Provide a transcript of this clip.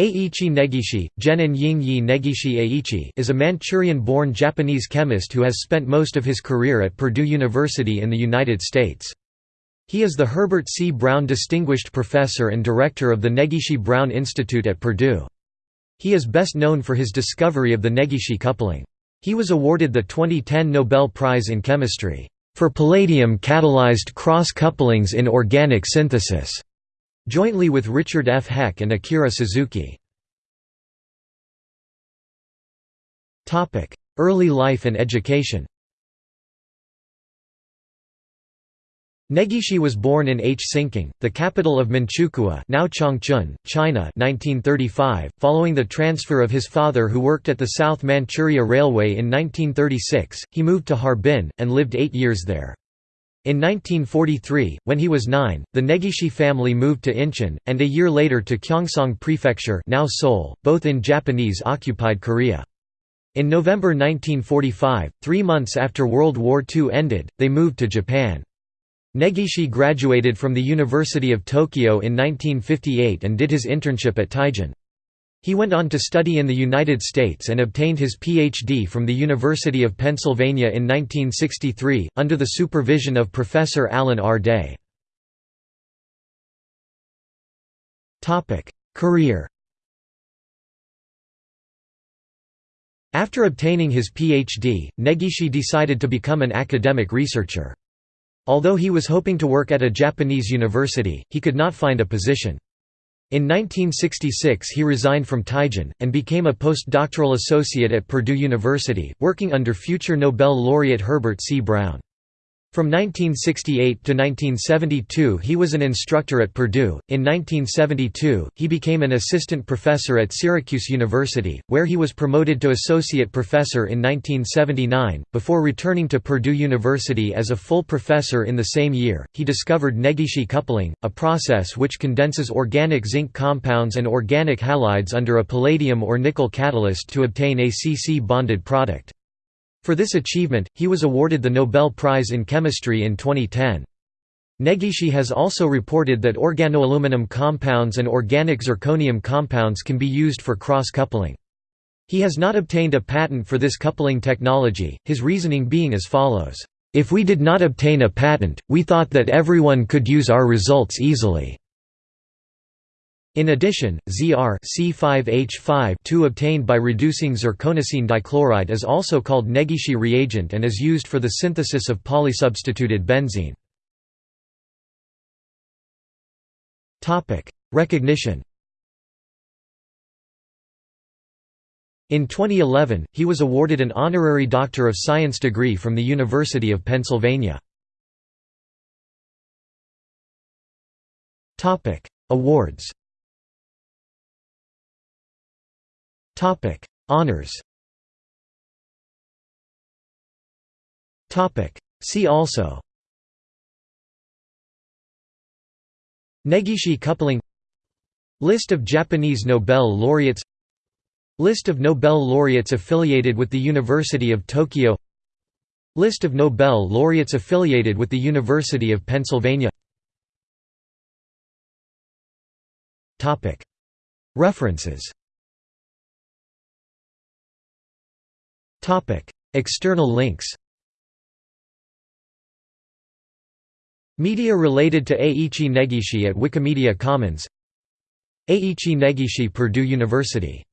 Eiichi Negishi, Genin Ying Negishi Aichi is a Manchurian-born Japanese chemist who has spent most of his career at Purdue University in the United States. He is the Herbert C. Brown Distinguished Professor and Director of the Negishi Brown Institute at Purdue. He is best known for his discovery of the Negishi coupling. He was awarded the 2010 Nobel Prize in Chemistry, "...for palladium-catalyzed cross-couplings in organic synthesis." Jointly with Richard F. Heck and Akira Suzuki. Early life and education Negishi was born in Hsinking, the capital of Manchukuo now Changchun, China 1935, following the transfer of his father who worked at the South Manchuria Railway in 1936, he moved to Harbin, and lived eight years there. In 1943, when he was nine, the Negishi family moved to Incheon, and a year later to Gyeongsang Prefecture now Seoul, both in Japanese-occupied Korea. In November 1945, three months after World War II ended, they moved to Japan. Negishi graduated from the University of Tokyo in 1958 and did his internship at Teijin. He went on to study in the United States and obtained his Ph.D. from the University of Pennsylvania in 1963, under the supervision of Professor Alan R. Day. Career After obtaining his Ph.D., Negishi decided to become an academic researcher. Although he was hoping to work at a Japanese university, he could not find a position. In 1966 he resigned from Teijin, and became a postdoctoral associate at Purdue University, working under future Nobel laureate Herbert C. Brown. From 1968 to 1972 he was an instructor at Purdue. In 1972, he became an assistant professor at Syracuse University, where he was promoted to associate professor in 1979. Before returning to Purdue University as a full professor in the same year, he discovered Negishi coupling, a process which condenses organic zinc compounds and organic halides under a palladium or nickel catalyst to obtain a CC bonded product. For this achievement, he was awarded the Nobel Prize in Chemistry in 2010. Negishi has also reported that organoaluminum compounds and organic zirconium compounds can be used for cross-coupling. He has not obtained a patent for this coupling technology, his reasoning being as follows, "...if we did not obtain a patent, we thought that everyone could use our results easily." In addition, ZR C5H5 obtained by reducing zirconocene dichloride is also called Negishi reagent and is used for the synthesis of polysubstituted benzene. Recognition In 2011, he was awarded an honorary Doctor of Science degree from the University of Pennsylvania. Awards Topic: Honors. Topic: See also. Negishi coupling. List of Japanese Nobel laureates. List of Nobel laureates affiliated with the University of Tokyo. List of Nobel laureates affiliated with the University of Pennsylvania. References External links Media related to Aichi Negishi at Wikimedia Commons Aichi Negishi Purdue University